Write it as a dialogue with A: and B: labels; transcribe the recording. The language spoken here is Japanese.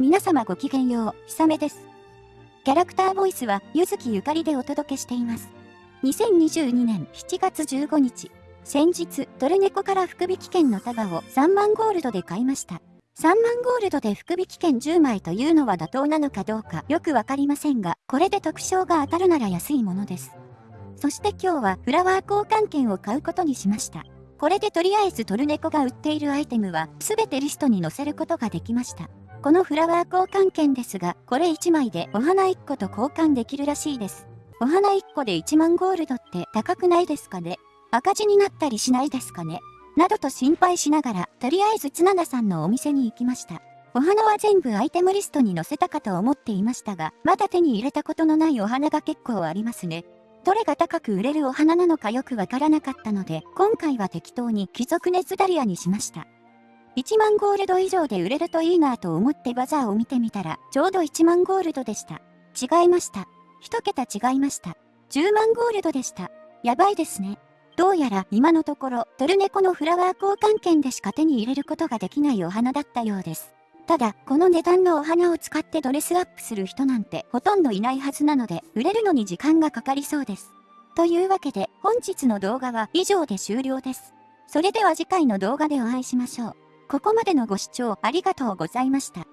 A: 皆様ごきげんよう、ひさめです。キャラクターボイスは、ゆずきゆかりでお届けしています。2022年7月15日、先日、トルネコから福引券の束を3万ゴールドで買いました。3万ゴールドで福引券10枚というのは妥当なのかどうかよくわかりませんが、これで特賞が当たるなら安いものです。そして今日はフラワー交換券を買うことにしました。これでとりあえずトルネコが売っているアイテムは全てリストに載せることができました。このフラワー交換券ですが、これ1枚でお花1個と交換できるらしいです。お花1個で1万ゴールドって高くないですかね？赤字になったりしないですかね？などと心配しながら、とりあえずつななさんのお店に行きました。お花は全部アイテムリストに載せたかと思っていましたが、まだ手に入れたことのないお花が結構ありますね。どれが高く売れるお花なのかよくわからなかったので、今回は適当に貴族熱ダリアにしました。1万ゴールド以上で売れるといいなと思ってバザーを見てみたら、ちょうど1万ゴールドでした。違いました。1桁違いました。10万ゴールドでした。やばいですね。どうやら今のところ、トルネコのフラワー交換券でしか手に入れることができないお花だったようです。ただ、この値段のお花を使ってドレスアップする人なんてほとんどいないはずなので、売れるのに時間がかかりそうです。というわけで、本日の動画は以上で終了です。それでは次回の動画でお会いしましょう。ここまでのご視聴ありがとうございました。